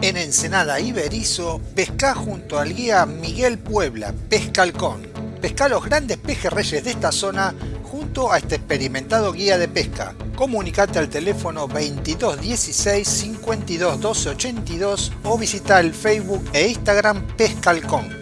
En Ensenada Iberizo, pesca junto al guía Miguel Puebla, Pescalcón. Pesca los grandes pejerreyes de esta zona junto a este experimentado guía de pesca. Comunicate al teléfono 2216 52 12 o visita el Facebook e Instagram Pescalcón.